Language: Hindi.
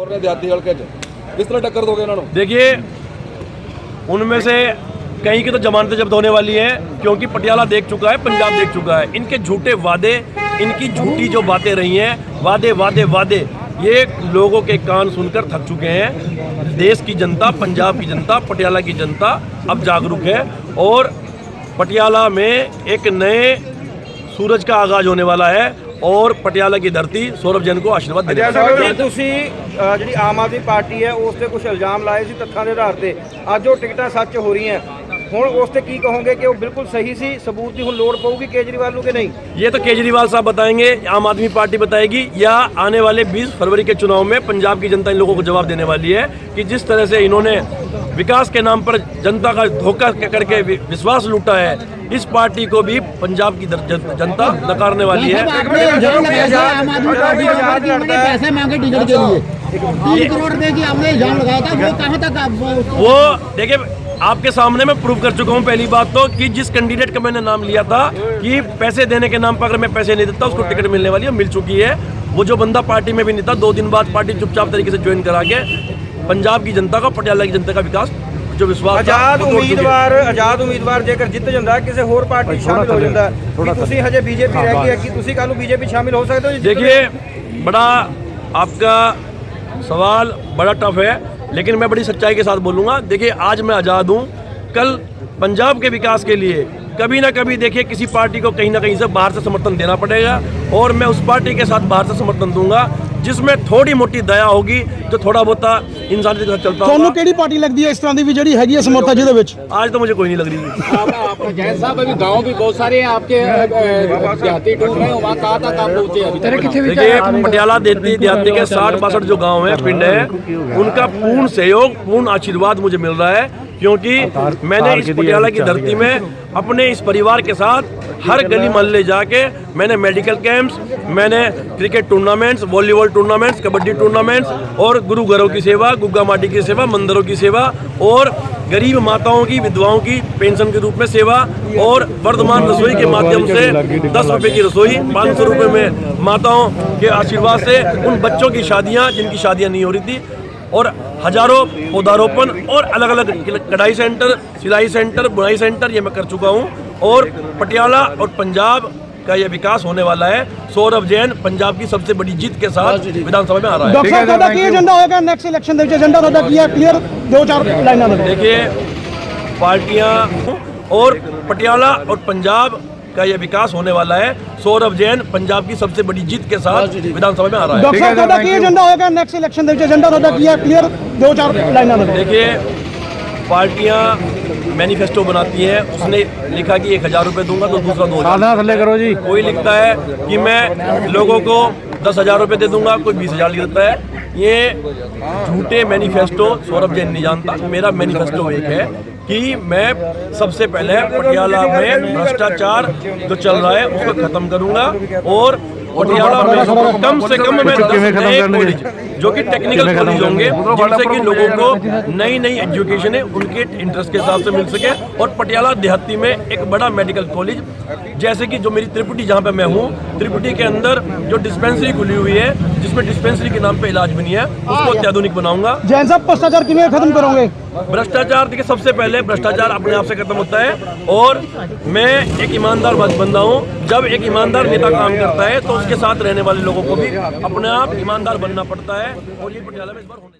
और देहाती किस तरह टक्कर दोगे इन्होंने देखिए, उनमें से कहीं की तो जमानतें जब्त होने वाली है, क्योंकि पटियाला देख चुका है, पंजाब देख चुका है। इनके झूठे वादे, इनकी झूठी जो बातें रही हैं, वादे वादे वादे, ये लोगों के कान सुनकर थक चुके हैं। देश की जनता, पंजाब की जनता, पटियाला की जनता अब जागरूक है और पटियाला में एक नए सूरज का आगाज़ होने वाला है। और पटियाला की धरती सौरभ जैन को आशीर्वाद देने वाली है। ਜੇ ਤੁਸੀਂ ਅ, ਜਿਹੜੀ ਆਮ ਆਦਮੀ ਪਾਰਟੀ ਹੈ ਉਸ ਤੇ ਕੁਝ ਇਲਜ਼ਾਮ ਲਾਏ ਸੀ ਤੱਥਾਂ ਦੇ ਆਧਾਰ ਤੇ ਅੱਜ ਉਹ ਟਿਕਟਾਂ ਸੱਚ ਹੋ ਰਹੀਆਂ ਹੁਣ ਉਸ ਤੇ ਕੀ ਕਹੋਗੇ ਕਿ ਉਹ ਬਿਲਕੁਲ ਸਹੀ ਸੀ ਸਬੂਤ ਦੀ ਹੁਣ ਲੋੜ ਪਊਗੀ ਕੇਜਰੀਵਾਲ ਨੂੰ ਕਿ ਨਹੀਂ ये तो केजरीवाल साहब बताएंगे आम आदमी पार्टी बताएगी या आने वाले 20 फरवरी के चुनाव में पंजाब की जनता इन लोगों को जवाब देने वाली है कि जिस तरह से इन्होंने विकास के नाम पर जनता का धोखा करके वि- विश्वास लूटा है इस पार्टी को भी पंजाब की दर- जन- जनता नकारने वाली है आपने इल्जाम लगाया था आम आदमी पार्टी के ऊपर कि उन्होंने पैसे मांगे टिकट के लिए तीन करोड़ रुपए की आपने इल्जाम लगाया था वो कहाँ तक आप उसको- वो देखिए आपके सामने मैं प्रूव कर चुका हूँ पहली बात तो कि जिस कैंडिडेट का मैंने नाम लिया था कि पैसे देने के नाम पर अगर मैं पैसे नहीं देता उसको टिकट मिलने वाली है मिल चुकी है वो जो बंदा पार्टी में भी नहीं था दो दिन बाद पार्टी चुपचाप तरीके से ज्वाइन करा के पंजाब की जनता का पटियाला की जनता का विकास जो विश्वास था, ਆਜ਼ਾਦ वो तोड़ चुकी है। ਉਮੀਦਵਾਰ ਆਜ਼ਾਦ ਉਮੀਦਵਾਰ ਜੇਕਰ ਜਿੱਤ ਜਾਂਦਾ ਹੈ, ਕਿਸੇ ਹੋਰ ਪਾਰਟੀ 'ਚ ਸ਼ਾਮਿਲ ਹੋ ਜਾਂਦਾ ਹੈ, ਕੀ ਤੁਸੀਂ ਹਜੇ ਬੀਜੇਪੀ ਰਹਿ ਗਈ ਹੈ ਕਿ ਤੁਸੀਂ ਕੱਲ ਨੂੰ ਬੀਜੇਪੀ ਸ਼ਾਮਿਲ ਹੋ ਸਕਦੇ ਹੋ ਜੀ ਜਿੱਤਦੇ? देखिए बड़ा आपका सवाल बड़ा टफ है लेकिन मैं बड़ी सच्चाई के साथ बोलूँगा, देखिए, आज मैं आज़ाद हूँ। कल पंजाब के विकास के लिए कभी ना कभी, देखिए, किसी पार्टी को कहीं ना कहीं से बाहर से समर्थन देना पड़ेगा और मैं उस पार्टी के साथ बाहर से समर्थन दूँगा। जिसमें थोड़ी मोटी दया होगी जो थोड़ा बहुत इंसानियत के साथ चलता ਤੁਹਾਨੂੰ होगा ਕਿਹੜੀ ਪਾਰਟੀ ਲੱਗਦੀ ਹੈ ਇਸ ਤਰ੍ਹਾਂ ਦੀ ਵੀ ਜਿਹੜੀ ਹੈਗੀ ਹੈ ਸਮਰੱਥਾ ਜਿਹਦੇ ਵਿੱਚ आज तो मुझे कोई नहीं लग रही जैन साहब अभी गांव भी बहुत सारे हैं आपके देहाती टूर में वहाँ कहाँ तक आप पहुँचे अभी तक देखिए पटियाला देती देहाती के साठ बासठ जो गांव हैं पिंड है उनका पूर्ण सहयोग पूर्ण आशीर्वाद मुझे मिल रहा है क्योंकि मैंने इस पटियाला की धरती में अपने इस परिवार के साथ हर गली मोहल्ले जाके मैंने मेडिकल कैंप्स मैंने cricket tournaments volleyball tournaments kabaddi tournaments और गुरु घरों की सेवा गुग्गा माटी की सेवा मंदिरों की सेवा और गरीब माताओं की विधवाओं की पेंशन के रूप में सेवा और वर्धमान रसोई के माध्यम से दस रुपए की रसोई पाँच सौ रुपये में माताओं के आशीर्वाद से उन बच्चों की शादियाँ जिनकी शादियाँ नहीं हो रही थी और हज़ारों पौधारोपण और अलग अलग कढ़ाई सेंटर सिलाई सेंटर बुनाई सेंटर ये मैं कर चुका हूँ। और पटियाला और पंजाब का ये विकास होने वाला है। सौरभ जैन पंजाब की सबसे बड़ी जीत के साथ विधानसभा में आ रहा है। नेक्स्ट इलेक्शन क्लियर दो चार लाइन देखिए पार्टियाँ और पटियाला और पंजाब का यह विकास होने वाला है। सौरभ जैन पंजाब की सबसे बड़ी जीत के साथ विधानसभा में आ रहा है। नेक्स्ट इलेक्शन क्लियर दो चार लाइन देखिए पार्टियाँ मैनिफेस्टो बनाती हैं उसने लिखा कि एक हज़ार रुपये दूँगा तो दूसरा दो हज़ार। करो जी। कोई लिखता है कि मैं लोगों को दस हज़ार रुपये दे दूँगा कोई बीस हज़ार लिख देता है। ये झूठे मैनिफेस्टो सौरभ जैन नहीं जानता। मेरा मैनिफेस्टो एक है कि मैं सबसे पहले पटियाला में भ्रष्टाचार जो चल रहा है उसको खत्म करूँगा और कम से कम में कॉलेज जो कि टेक्निकल कॉलेज होंगे जिससे कि लोगों को नई नई एजुकेशन है उनके इंटरेस्ट के हिसाब से मिल सके। और पटियाला देहाती में एक बड़ा मेडिकल कॉलेज जैसे कि जो मेरी त्रिपुटी जहाँ पे मैं हूँ त्रिपुटी के अंदर जो डिस्पेंसरी खुली हुई है जिसमें डिस्पेंसरी के नाम पे इलाज बनी है उसको अत्याधुनिक बनाऊँगा। जैन साहब भ्रष्टाचार किमें खत्म करोगे? भ्रष्टाचार देखिए सबसे पहले भ्रष्टाचार अपने आप से खत्म होता है और मैं एक ईमानदार बंदा हूँ। जब एक ईमानदार नेता काम करता है तो उसके साथ रहने वाले लोगों को भी अपने आप ईमानदार बनना पड़ता है और ये पटियाला में इस बार होने